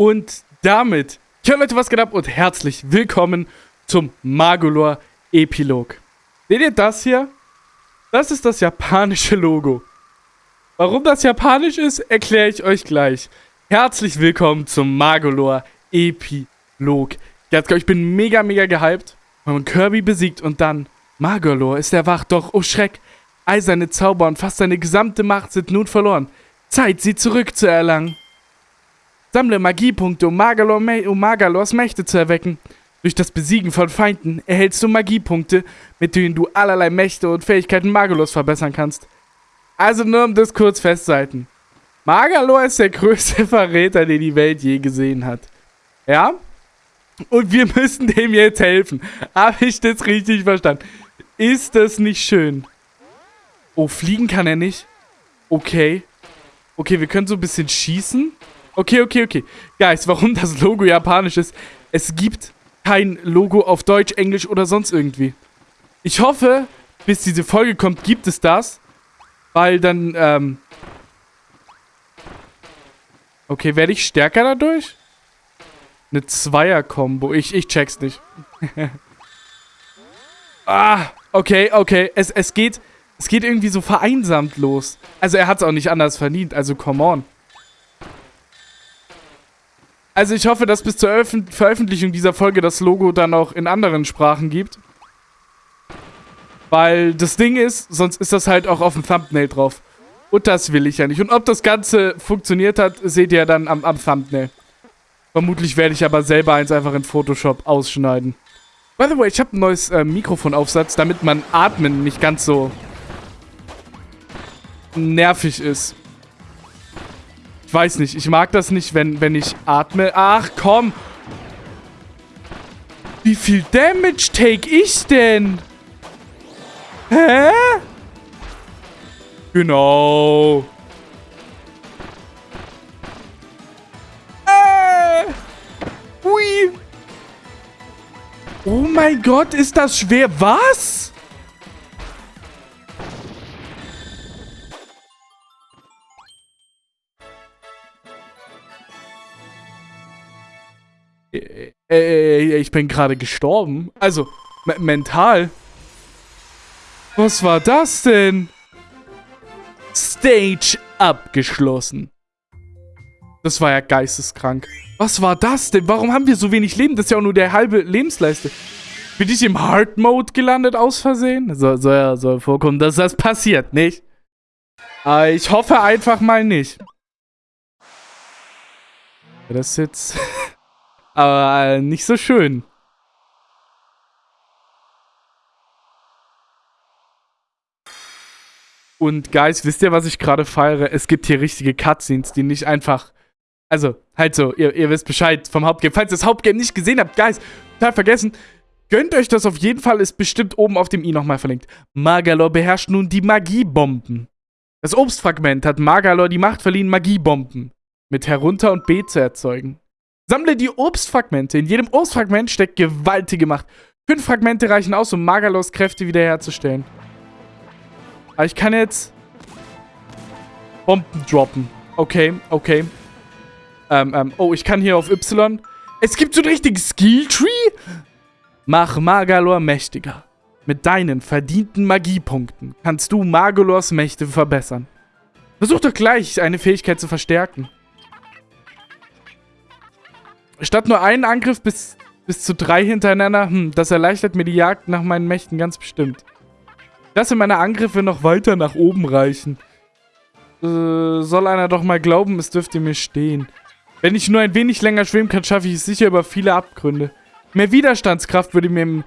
Und damit, ja Leute, was geht ab und herzlich willkommen zum Magolor Epilog. Seht ihr das hier? Das ist das japanische Logo. Warum das japanisch ist, erkläre ich euch gleich. Herzlich willkommen zum Magolor Epilog. Ich bin mega, mega gehypt, man Kirby besiegt und dann Magolor ist erwacht, doch, oh Schreck, eiserne Zauber und fast seine gesamte Macht sind nun verloren. Zeit, sie zurückzuerlangen. Sammle Magiepunkte, um, um Magalors Mächte zu erwecken. Durch das Besiegen von Feinden erhältst du Magiepunkte, mit denen du allerlei Mächte und Fähigkeiten Magalors verbessern kannst. Also nur um das kurz festzuhalten. Magalor ist der größte Verräter, den die Welt je gesehen hat. Ja? Und wir müssen dem jetzt helfen. Habe ich das richtig verstanden? Ist das nicht schön? Oh, fliegen kann er nicht. Okay. Okay, wir können so ein bisschen schießen. Okay, okay, okay. Guys, warum das Logo japanisch ist, es gibt kein Logo auf Deutsch, Englisch oder sonst irgendwie. Ich hoffe, bis diese Folge kommt, gibt es das. Weil dann, ähm... Okay, werde ich stärker dadurch? Eine Zweier-Kombo. Ich, ich check's nicht. ah, okay, okay. Es, es geht... Es geht irgendwie so vereinsamt los. Also er hat es auch nicht anders verdient, also come on. Also ich hoffe, dass bis zur Öf Veröffentlichung dieser Folge das Logo dann auch in anderen Sprachen gibt. Weil das Ding ist, sonst ist das halt auch auf dem Thumbnail drauf. Und das will ich ja nicht. Und ob das Ganze funktioniert hat, seht ihr dann am, am Thumbnail. Vermutlich werde ich aber selber eins einfach in Photoshop ausschneiden. By the way, ich habe ein neues äh, Mikrofonaufsatz, damit man Atmen nicht ganz so nervig ist. Weiß nicht, ich mag das nicht, wenn, wenn ich atme. Ach, komm. Wie viel Damage take ich denn? Hä? Genau. Äh. Ui. Oh mein Gott, ist das schwer. Was? Äh, äh, ich bin gerade gestorben. Also, mental. Was war das denn? Stage abgeschlossen. Das war ja geisteskrank. Was war das denn? Warum haben wir so wenig Leben? Das ist ja auch nur der halbe Lebensleiste. Bin ich im Hard Mode gelandet aus Versehen? So, so, ja, soll vorkommen, dass das passiert, nicht? Aber ich hoffe einfach mal nicht. Das jetzt... Aber äh, nicht so schön. Und Guys, wisst ihr, was ich gerade feiere? Es gibt hier richtige Cutscenes, die nicht einfach... Also, halt so, ihr, ihr wisst Bescheid vom Hauptgame. Falls ihr das Hauptgame nicht gesehen habt, Guys, total vergessen, gönnt euch das auf jeden Fall, ist bestimmt oben auf dem i nochmal verlinkt. Magalor beherrscht nun die Magiebomben. Das Obstfragment hat Magalor die Macht verliehen, Magiebomben mit herunter und B zu erzeugen. Sammle die Obstfragmente. In jedem Obstfragment steckt gewaltige Macht. Fünf Fragmente reichen aus, um Magalos Kräfte wiederherzustellen. Aber ich kann jetzt Bomben droppen. Okay, okay. Ähm, ähm, oh, ich kann hier auf Y. Es gibt so einen richtigen Skilltree? Mach Magalor mächtiger. Mit deinen verdienten Magiepunkten kannst du Magalors Mächte verbessern. Versuch doch gleich, eine Fähigkeit zu verstärken. Statt nur einen Angriff bis, bis zu drei hintereinander, hm, das erleichtert mir die Jagd nach meinen Mächten ganz bestimmt. Lasse meine Angriffe noch weiter nach oben reichen. Äh, soll einer doch mal glauben, es dürfte mir stehen. Wenn ich nur ein wenig länger schwimmen kann, schaffe ich es sicher über viele Abgründe. Mehr Widerstandskraft würde mir...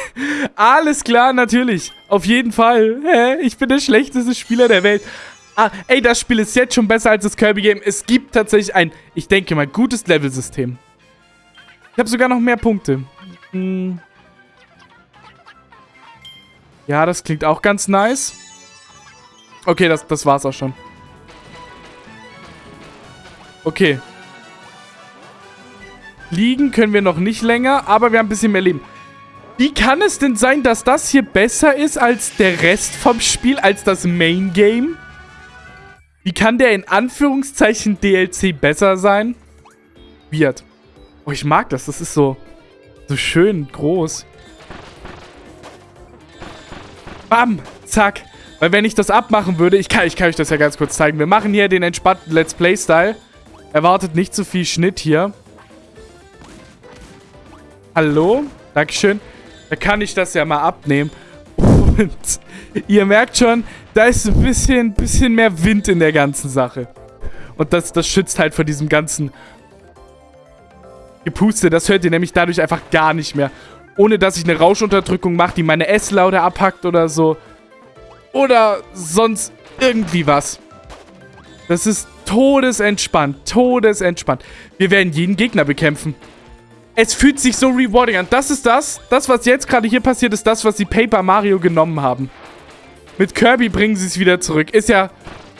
Alles klar, natürlich. Auf jeden Fall. Hä? Ich bin der schlechteste Spieler der Welt. Ah, ey, das Spiel ist jetzt schon besser als das Kirby-Game. Es gibt tatsächlich ein, ich denke mal, gutes Level-System. Ich habe sogar noch mehr Punkte. Hm. Ja, das klingt auch ganz nice. Okay, das, das war's auch schon. Okay. Liegen können wir noch nicht länger, aber wir haben ein bisschen mehr Leben. Wie kann es denn sein, dass das hier besser ist als der Rest vom Spiel, als das Main Game? Wie kann der in Anführungszeichen DLC besser sein? weird. Oh, ich mag das. Das ist so, so schön groß. Bam, zack. Weil wenn ich das abmachen würde, ich kann, ich kann euch das ja ganz kurz zeigen. Wir machen hier den entspannten Let's Play-Style. Erwartet nicht zu viel Schnitt hier. Hallo? Dankeschön. Da kann ich das ja mal abnehmen. Und ihr merkt schon, da ist ein bisschen, bisschen mehr Wind in der ganzen Sache. Und das, das schützt halt vor diesem ganzen Gepuste. Das hört ihr nämlich dadurch einfach gar nicht mehr. Ohne, dass ich eine Rauschunterdrückung mache, die meine S-Laute abhackt oder so. Oder sonst irgendwie was. Das ist todesentspannt. Todesentspannt. Wir werden jeden Gegner bekämpfen. Es fühlt sich so rewarding an. Das ist das. Das, was jetzt gerade hier passiert, ist das, was sie Paper Mario genommen haben. Mit Kirby bringen sie es wieder zurück. Ist ja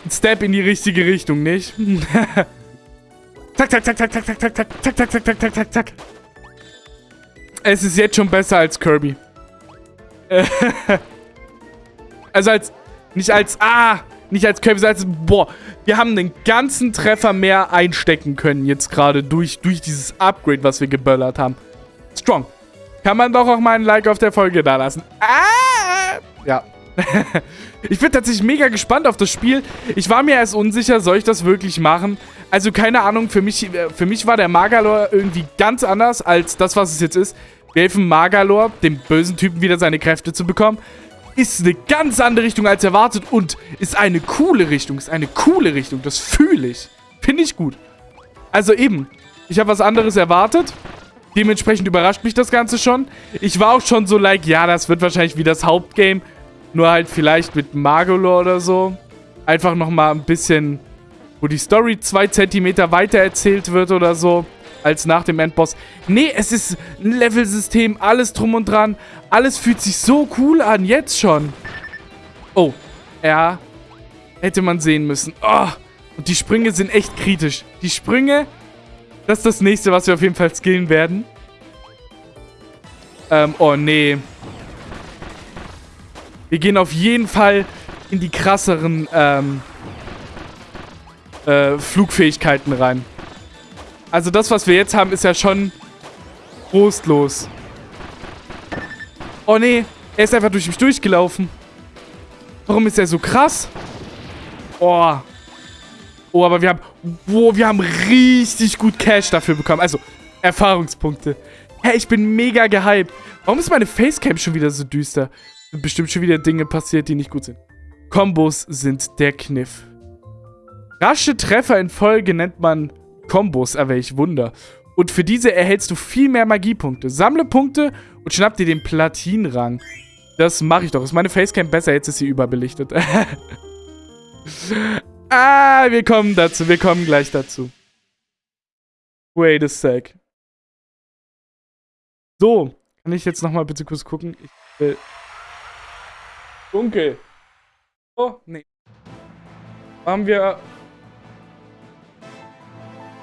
ein Step in die richtige Richtung, nicht? zack, zack, zack, zack, zack, zack, zack, zack, zack, zack, zack, zack, zack, zack. Es ist jetzt schon besser als Kirby. also als... Nicht als... Ah! Nicht als Kirby, sondern als... Boah. Wir haben den ganzen Treffer mehr einstecken können jetzt gerade durch, durch dieses Upgrade, was wir geböllert haben. Strong. Kann man doch auch mal ein Like auf der Folge da lassen. Ah! Ja. Ich bin tatsächlich mega gespannt auf das Spiel. Ich war mir erst unsicher, soll ich das wirklich machen? Also keine Ahnung, für mich, für mich war der Magalor irgendwie ganz anders als das, was es jetzt ist. Wir helfen Magalor, dem bösen Typen, wieder seine Kräfte zu bekommen. Ist eine ganz andere Richtung als erwartet und ist eine coole Richtung. Ist eine coole Richtung. Das fühle ich. Finde ich gut. Also eben, ich habe was anderes erwartet. Dementsprechend überrascht mich das Ganze schon. Ich war auch schon so like, ja, das wird wahrscheinlich wie das Hauptgame. Nur halt vielleicht mit Magolor oder so. Einfach nochmal ein bisschen, wo die Story zwei Zentimeter weiter erzählt wird oder so, als nach dem Endboss. Nee, es ist ein Levelsystem, alles drum und dran. Alles fühlt sich so cool an, jetzt schon. Oh, ja, hätte man sehen müssen. Oh, und die Sprünge sind echt kritisch. Die Sprünge, das ist das nächste, was wir auf jeden Fall skillen werden. Ähm, oh nee. Wir gehen auf jeden Fall in die krasseren ähm, äh, Flugfähigkeiten rein. Also das, was wir jetzt haben, ist ja schon trostlos. Oh nee, er ist einfach durch mich durchgelaufen. Warum ist er so krass? Oh. Oh, aber wir haben... Oh, wir haben richtig gut Cash dafür bekommen. Also, Erfahrungspunkte. Hä, hey, ich bin mega gehypt. Warum ist meine Facecam schon wieder so düster? Sind bestimmt schon wieder Dinge passiert, die nicht gut sind. Kombos sind der Kniff. Rasche Treffer in Folge nennt man Kombos, aber welch Wunder. Und für diese erhältst du viel mehr Magiepunkte. Sammle Punkte und schnapp dir den Platinrang. Das mache ich doch. Ist meine Facecam besser? Jetzt ist sie überbelichtet. ah, wir kommen dazu. Wir kommen gleich dazu. Wait a sec. So, kann ich jetzt nochmal bitte kurz gucken? Ich will Dunkel. Oh, nee. Haben wir...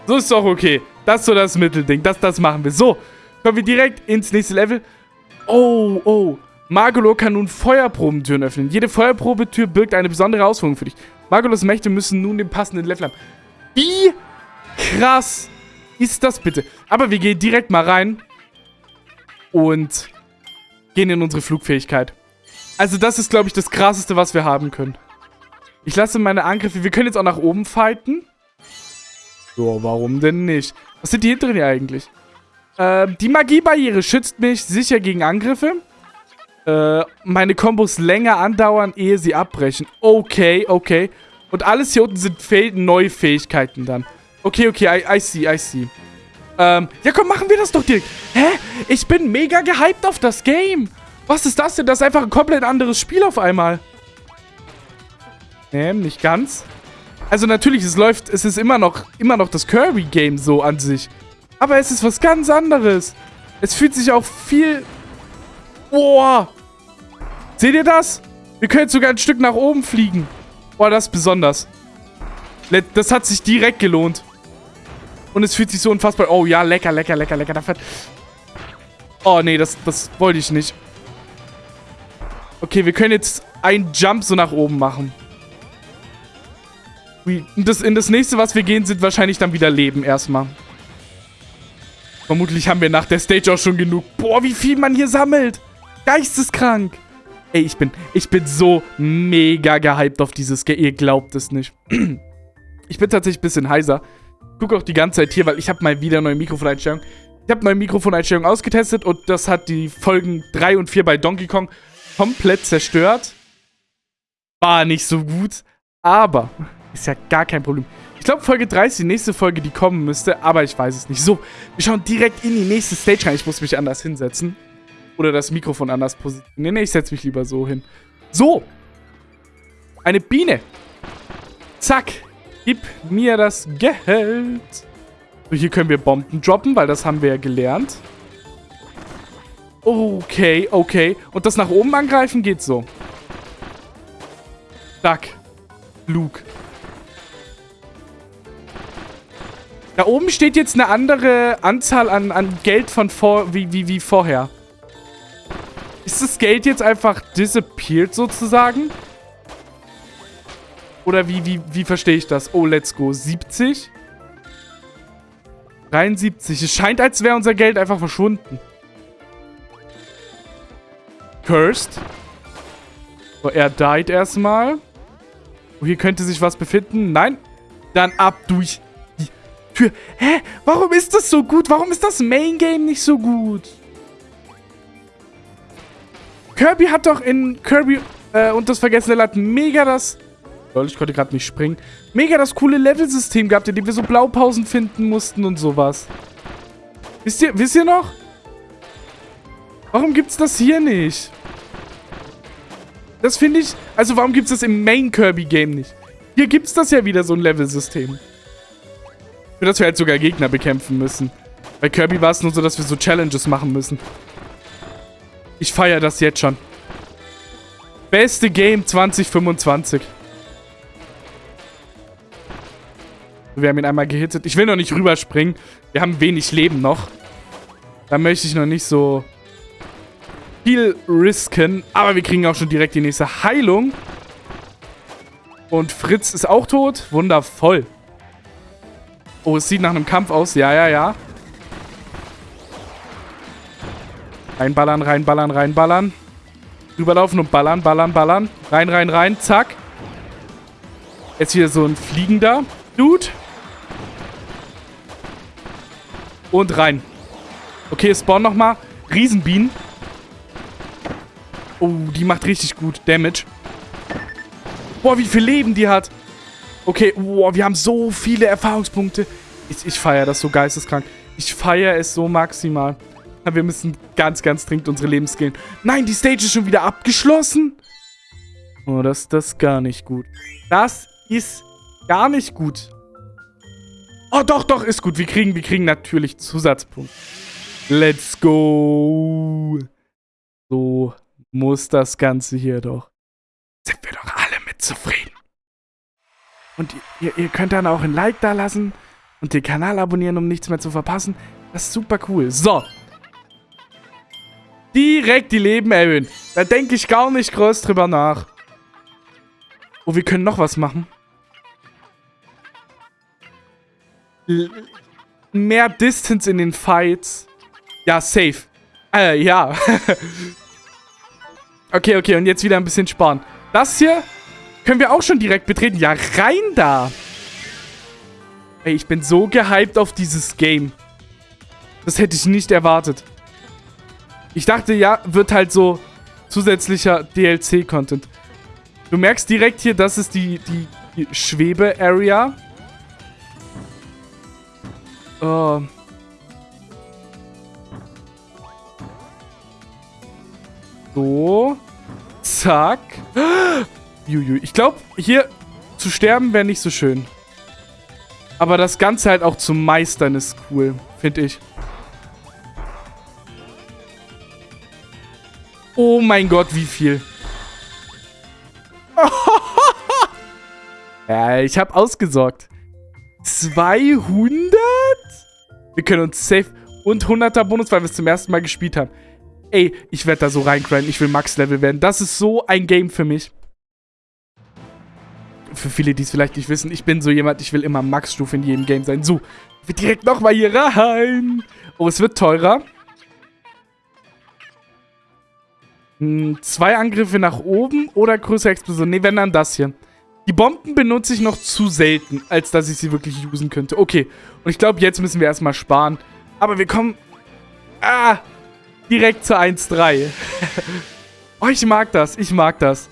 So ist doch okay. Das ist so das Mittelding. Das, das machen wir. So, kommen wir direkt ins nächste Level. Oh, oh. Magolor kann nun Feuerprobentüren öffnen. Jede Feuerprobetür birgt eine besondere Ausführung für dich. Magolors Mächte müssen nun den passenden Level haben. Wie krass ist das bitte? Aber wir gehen direkt mal rein und gehen in unsere Flugfähigkeit. Also das ist, glaube ich, das Krasseste, was wir haben können. Ich lasse meine Angriffe... Wir können jetzt auch nach oben fighten. So, warum denn nicht? Was sind die hinteren hier eigentlich? Äh, die Magiebarriere schützt mich sicher gegen Angriffe. Äh, meine Kombos länger andauern, ehe sie abbrechen. Okay, okay. Und alles hier unten sind neue Fähigkeiten dann. Okay, okay, I, I see, I see. Ähm, ja komm, machen wir das doch direkt. Hä? Ich bin mega gehypt auf das Game. Was ist das denn? Das ist einfach ein komplett anderes Spiel auf einmal. Nee, nicht ganz. Also natürlich, es läuft, es ist immer noch, immer noch das Kirby-Game so an sich. Aber es ist was ganz anderes. Es fühlt sich auch viel... Boah. Seht ihr das? Wir können sogar ein Stück nach oben fliegen. Boah, das ist besonders. Das hat sich direkt gelohnt. Und es fühlt sich so unfassbar... Oh ja, lecker, lecker, lecker, lecker. Oh nee, das, das wollte ich nicht. Okay, wir können jetzt einen Jump so nach oben machen. Das, in das nächste, was wir gehen, sind wahrscheinlich dann wieder Leben erstmal. Vermutlich haben wir nach der Stage auch schon genug. Boah, wie viel man hier sammelt. Geisteskrank. Ey, ich bin, ich bin so mega gehypt auf dieses Game. Ihr glaubt es nicht. Ich bin tatsächlich ein bisschen heiser. Ich gucke auch die ganze Zeit hier, weil ich habe mal wieder neue Mikrofoneinstellungen. Ich habe neue Mikrofoneinstellungen ausgetestet und das hat die Folgen 3 und 4 bei Donkey Kong komplett zerstört. War nicht so gut, aber ist ja gar kein Problem. Ich glaube, Folge 3 ist die nächste Folge, die kommen müsste, aber ich weiß es nicht. So, wir schauen direkt in die nächste Stage rein. Ich muss mich anders hinsetzen. Oder das Mikrofon anders positionieren. Nee, ich setze mich lieber so hin. So. Eine Biene. Zack. Gib mir das Geld. So, hier können wir Bomben droppen, weil das haben wir ja gelernt. Okay, okay. Und das nach oben angreifen geht so. Zack. Luke. Da oben steht jetzt eine andere Anzahl an, an Geld von vor, wie, wie, wie vorher. Ist das Geld jetzt einfach disappeared sozusagen? Oder wie, wie, wie verstehe ich das? Oh, let's go. 70? 73. Es scheint, als wäre unser Geld einfach verschwunden. Cursed. So, er died erstmal. Oh, hier könnte sich was befinden. Nein. Dann ab durch die Tür. Hä? Warum ist das so gut? Warum ist das Main Game nicht so gut? Kirby hat doch in Kirby äh, und das vergessene Land mega das... Lol, ich konnte gerade nicht springen. Mega das coole Levelsystem gehabt, in dem wir so Blaupausen finden mussten und sowas. Wisst ihr, wisst ihr noch? Warum gibt's das hier nicht? Das finde ich... Also warum gibt's das im Main Kirby-Game nicht? Hier gibt's das ja wieder, so ein Levelsystem. Für das wir halt sogar Gegner bekämpfen müssen. Bei Kirby war es nur so, dass wir so Challenges machen müssen. Ich feiere das jetzt schon. Beste Game 2025. Wir haben ihn einmal gehittet. Ich will noch nicht rüberspringen. Wir haben wenig Leben noch. Da möchte ich noch nicht so viel risken. Aber wir kriegen auch schon direkt die nächste Heilung. Und Fritz ist auch tot. Wundervoll. Oh, es sieht nach einem Kampf aus. Ja, ja, ja. Reinballern, reinballern, reinballern. Rüberlaufen und ballern, ballern, ballern. Rein, rein, rein. Zack. Jetzt wieder so ein fliegender Dude. Und rein. Okay, spawn nochmal. Riesenbienen. Oh, die macht richtig gut Damage. Boah, wie viel Leben die hat. Okay, boah, wir haben so viele Erfahrungspunkte. Ich, ich feiere das so geisteskrank. Ich feiere es so maximal. Wir müssen ganz, ganz dringend unsere Leben. Nein, die Stage ist schon wieder abgeschlossen. Oh, das, das ist gar nicht gut. Das ist gar nicht gut. Oh, doch, doch, ist gut. Wir kriegen, wir kriegen natürlich Zusatzpunkt. Let's go. So muss das Ganze hier doch. Sind wir doch alle mit zufrieden. Und ihr, ihr könnt dann auch ein Like da lassen und den Kanal abonnieren, um nichts mehr zu verpassen. Das ist super cool. So, Direkt die Leben erhöhen. Da denke ich gar nicht groß drüber nach. Oh, wir können noch was machen. L mehr Distance in den Fights. Ja, safe. Äh, ja. okay, okay, und jetzt wieder ein bisschen sparen. Das hier können wir auch schon direkt betreten. Ja, rein da. Ey, ich bin so gehypt auf dieses Game. Das hätte ich nicht erwartet. Ich dachte, ja, wird halt so zusätzlicher DLC-Content. Du merkst direkt hier, das ist die, die, die Schwebe-Area. Oh. So. Zack. Ich glaube, hier zu sterben wäre nicht so schön. Aber das Ganze halt auch zu meistern ist cool, finde ich. Oh mein Gott, wie viel. ja, ich habe ausgesorgt. 200? Wir können uns safe... Und 100er Bonus, weil wir es zum ersten Mal gespielt haben. Ey, ich werde da so reinkriegen. Ich will Max-Level werden. Das ist so ein Game für mich. für viele, die es vielleicht nicht wissen, ich bin so jemand, ich will immer Max-Stufe in jedem Game sein. So, wir direkt nochmal hier rein. Oh, es wird teurer. Hm, zwei Angriffe nach oben oder größere Explosion. Ne, wenn dann das hier. Die Bomben benutze ich noch zu selten, als dass ich sie wirklich usen könnte. Okay, und ich glaube, jetzt müssen wir erstmal sparen. Aber wir kommen... Ah! Direkt zur 1-3. oh, ich mag das. Ich mag das.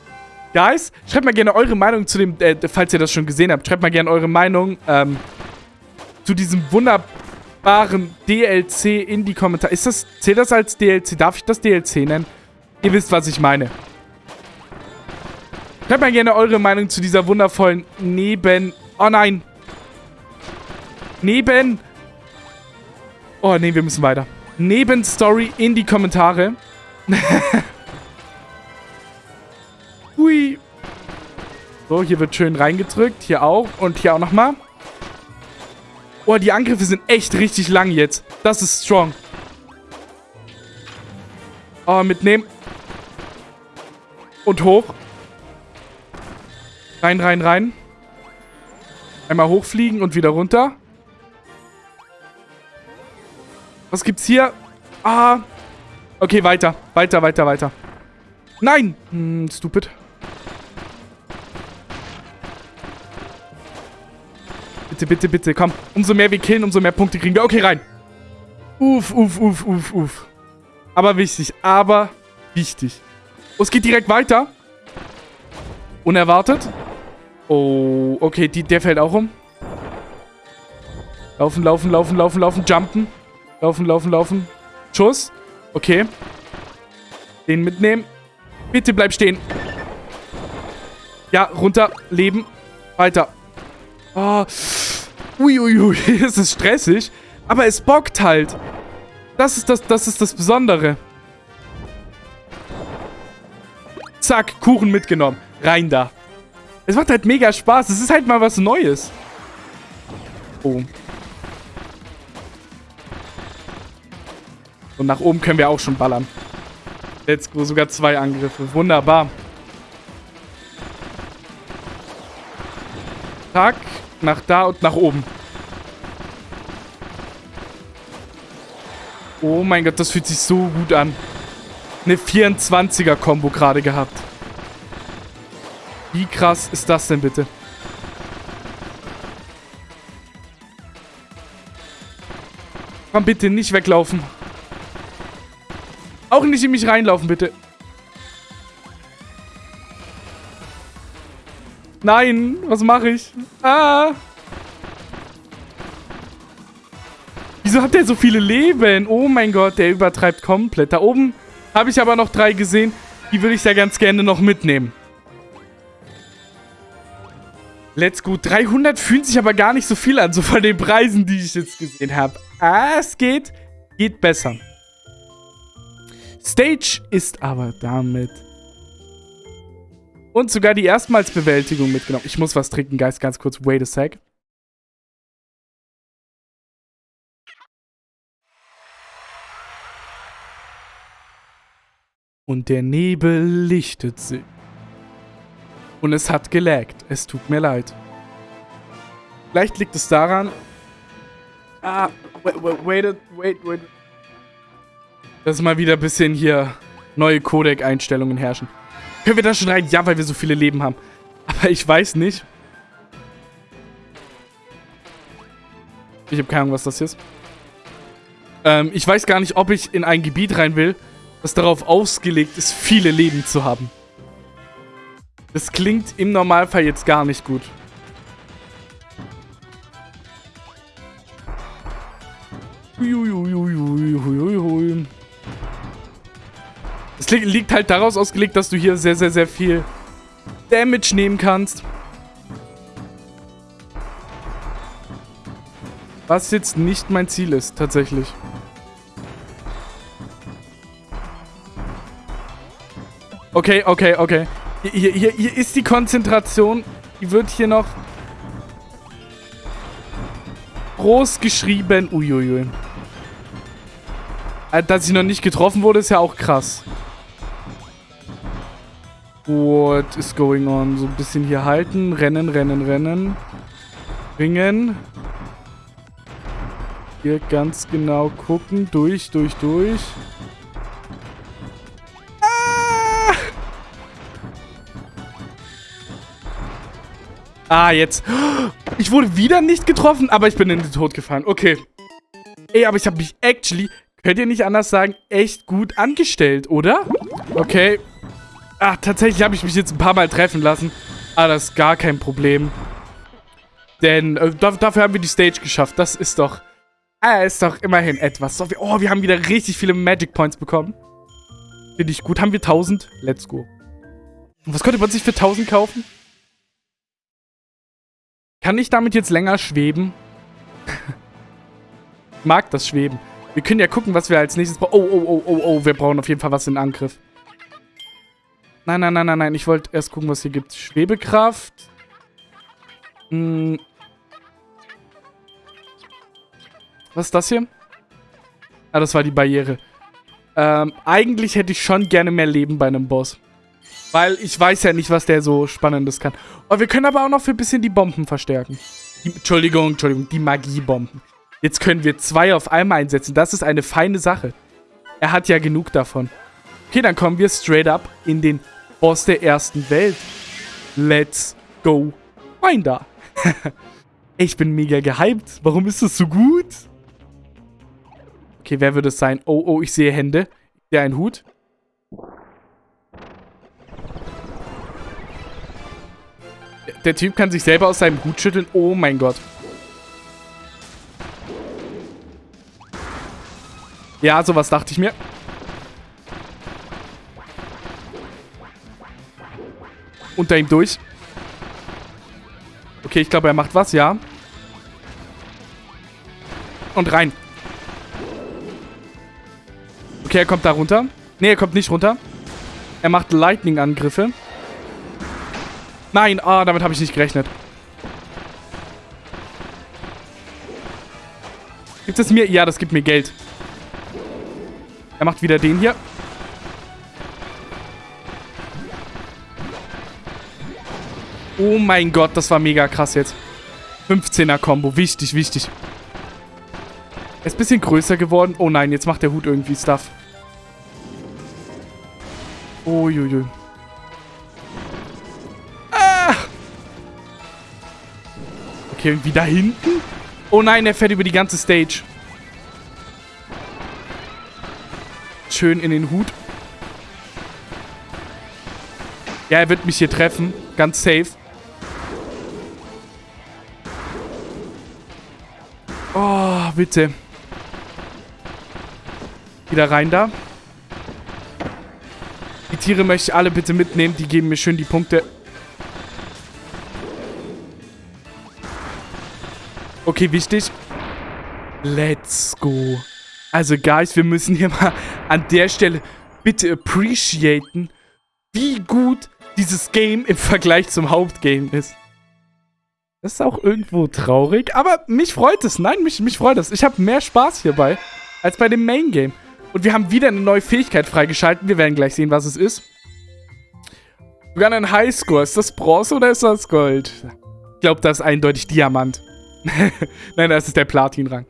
Guys, schreibt mal gerne eure Meinung zu dem... Äh, falls ihr das schon gesehen habt, schreibt mal gerne eure Meinung ähm, zu diesem wunderbaren DLC in die Kommentare. Ist das... Zählt das als DLC? Darf ich das DLC nennen? Ihr wisst, was ich meine. Schreibt mal gerne eure Meinung zu dieser wundervollen Neben... Oh nein. Neben... Oh nee, wir müssen weiter. Nebenstory in die Kommentare. Hui. So, hier wird schön reingedrückt. Hier auch. Und hier auch nochmal. Oh, die Angriffe sind echt richtig lang jetzt. Das ist strong. Oh, mitnehmen. Und hoch. Rein, rein, rein. Einmal hochfliegen und wieder runter. Was gibt's hier? Ah. Okay, weiter. Weiter, weiter, weiter. Nein! Hm, stupid. Bitte, bitte, bitte, komm. Umso mehr wir killen, umso mehr Punkte kriegen wir. Okay, rein. Uff, uff, uff, uff, uff. Aber wichtig, aber wichtig. Oh, es geht direkt weiter. Unerwartet. Oh, okay, die, der fällt auch um. Laufen, laufen, laufen, laufen, laufen, jumpen. Laufen, laufen, laufen. Schuss. Okay. Den mitnehmen. Bitte bleib stehen. Ja, runter. Leben. Weiter. Oh. Uiuiui. es ist stressig. Aber es bockt halt. Das ist das, das ist das Besondere. Zack, Kuchen mitgenommen. Rein da. Es macht halt mega Spaß. Es ist halt mal was Neues. Oh. Und nach oben können wir auch schon ballern. Let's go, sogar zwei Angriffe. Wunderbar. Zack, nach da und nach oben. Oh mein Gott, das fühlt sich so gut an. Eine 24er-Kombo gerade gehabt. Wie krass ist das denn bitte? Komm bitte, nicht weglaufen. Auch nicht in mich reinlaufen, bitte. Nein, was mache ich? Ah. Wieso hat der so viele Leben? Oh mein Gott, der übertreibt komplett. Da oben habe ich aber noch drei gesehen. Die würde ich ja ganz gerne noch mitnehmen. Let's go. 300 fühlt sich aber gar nicht so viel an, so von den Preisen, die ich jetzt gesehen habe. Ah, es geht. Geht besser. Stage ist aber damit. Und sogar die Erstmalsbewältigung mitgenommen. Ich muss was trinken, Geist, ganz kurz. Wait a sec. Und der Nebel lichtet sich. Und es hat gelaggt. Es tut mir leid. Vielleicht liegt es daran... Ah, wait, wait, wait, wait, wait dass mal wieder ein bisschen hier neue Codec-Einstellungen herrschen. Können wir da schon rein? Ja, weil wir so viele Leben haben. Aber ich weiß nicht. Ich habe keine Ahnung, was das hier ist. Ähm, ich weiß gar nicht, ob ich in ein Gebiet rein will, das darauf ausgelegt ist, viele Leben zu haben. Das klingt im Normalfall jetzt gar nicht gut. Uiuiuiuiuiui. Es li liegt halt daraus ausgelegt, dass du hier sehr, sehr, sehr viel Damage nehmen kannst. Was jetzt nicht mein Ziel ist, tatsächlich. Okay, okay, okay. Hier, hier, hier ist die Konzentration. Die wird hier noch groß geschrieben. Uiuiui. Äh, dass ich noch nicht getroffen wurde, ist ja auch krass. What is going on? So ein bisschen hier halten. Rennen, rennen, rennen. Ringen. Hier ganz genau gucken. Durch, durch, durch. Ah, ah jetzt. Ich wurde wieder nicht getroffen, aber ich bin in den Tod gefallen. Okay. Ey, aber ich habe mich actually, könnt ihr nicht anders sagen, echt gut angestellt, oder? Okay. Ah, tatsächlich habe ich mich jetzt ein paar Mal treffen lassen. Aber das ist gar kein Problem. Denn äh, dafür haben wir die Stage geschafft. Das ist doch... Äh, ist doch immerhin etwas. So, wir, oh, wir haben wieder richtig viele Magic Points bekommen. Finde ich gut. Haben wir 1000? Let's go. Und was könnte man sich für 1000 kaufen? Kann ich damit jetzt länger schweben? mag das Schweben. Wir können ja gucken, was wir als nächstes brauchen. Oh, oh, oh, oh, oh. Wir brauchen auf jeden Fall was in Angriff. Nein, nein, nein, nein, nein. Ich wollte erst gucken, was hier gibt. Schwebekraft. Hm. Was ist das hier? Ah, das war die Barriere. Ähm, eigentlich hätte ich schon gerne mehr Leben bei einem Boss. Weil ich weiß ja nicht, was der so Spannendes kann. Oh, wir können aber auch noch für ein bisschen die Bomben verstärken. Die, Entschuldigung, Entschuldigung, die Magiebomben. Jetzt können wir zwei auf einmal einsetzen. Das ist eine feine Sache. Er hat ja genug davon. Okay, dann kommen wir straight up in den Boss der ersten Welt. Let's go. Finder. ich bin mega gehypt. Warum ist das so gut? Okay, wer würde es sein? Oh, oh, ich sehe Hände. Ich sehe einen Hut. Der Typ kann sich selber aus seinem Hut schütteln. Oh mein Gott. Ja, sowas dachte ich mir. Unter ihm durch. Okay, ich glaube, er macht was, ja. Und rein. Okay, er kommt da runter. Ne, er kommt nicht runter. Er macht Lightning-Angriffe. Nein, ah, damit habe ich nicht gerechnet. Gibt es mir? Ja, das gibt mir Geld. Er macht wieder den hier. Oh mein Gott, das war mega krass jetzt. 15er-Kombo. Wichtig, wichtig. Er ist ein bisschen größer geworden. Oh nein, jetzt macht der Hut irgendwie Stuff. Uiuiui. Ah! Okay, irgendwie da hinten? Oh nein, er fährt über die ganze Stage. Schön in den Hut. Ja, er wird mich hier treffen. Ganz safe. Bitte. Wieder rein da. Die Tiere möchte ich alle bitte mitnehmen. Die geben mir schön die Punkte. Okay, wichtig. Let's go. Also, Guys, wir müssen hier mal an der Stelle bitte appreciaten, wie gut dieses Game im Vergleich zum Hauptgame ist. Das ist auch irgendwo traurig, aber mich freut es. Nein, mich, mich freut es. Ich habe mehr Spaß hierbei als bei dem Main Game. Und wir haben wieder eine neue Fähigkeit freigeschaltet. Wir werden gleich sehen, was es ist. Sogar ein Highscore. Ist das Bronze oder ist das Gold? Ich glaube, das ist eindeutig Diamant. Nein, das ist der Platin-Rang.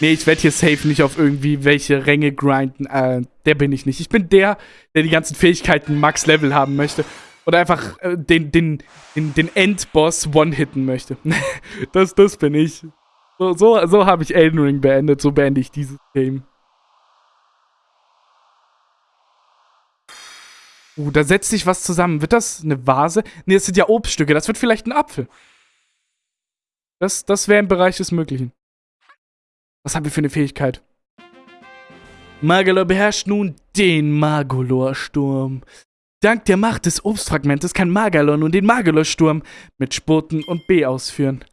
Nee, ich werde hier safe nicht auf irgendwie welche Ränge grinden. Äh, der bin ich nicht. Ich bin der, der die ganzen Fähigkeiten Max-Level haben möchte. Oder einfach äh, den, den, den, den Endboss one-hitten möchte. das, das bin ich. So, so, so habe ich Elden Ring beendet. So beende ich dieses Game. Uh, da setzt sich was zusammen. Wird das eine Vase? Ne, das sind ja Obststücke. Das wird vielleicht ein Apfel. Das, das wäre im Bereich des Möglichen. Was haben wir für eine Fähigkeit? Magalor beherrscht nun den Magolor-Sturm. Dank der Macht des Obstfragmentes kann Magalor nun den Magalor-Sturm mit Spurten und B ausführen.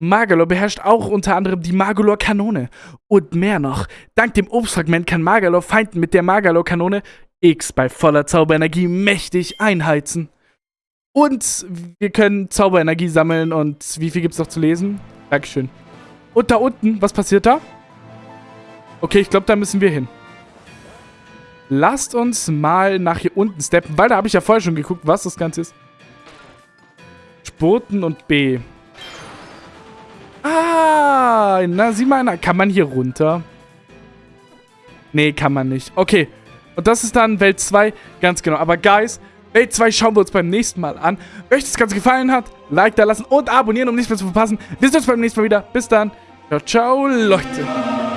Magalor beherrscht auch unter anderem die Magolor-Kanone. Und mehr noch, dank dem Obstfragment kann Magalor Feinden mit der Magalor-Kanone X bei voller Zauberenergie mächtig einheizen. Und wir können Zauberenergie sammeln und wie viel gibt's noch zu lesen? Dankeschön. Und da unten, was passiert da? Okay, ich glaube, da müssen wir hin. Lasst uns mal nach hier unten steppen, weil da habe ich ja vorher schon geguckt, was das Ganze ist. Spurten und B. Ah, na sieh mal, kann man hier runter? Nee, kann man nicht. Okay, und das ist dann Welt 2, ganz genau. Aber Guys, Welt 2 schauen wir uns beim nächsten Mal an. Wenn euch das Ganze gefallen hat, Like da lassen und abonnieren, um nichts mehr zu verpassen. Wir sehen uns beim nächsten Mal wieder. Bis dann. Ciao, ciao, Leute.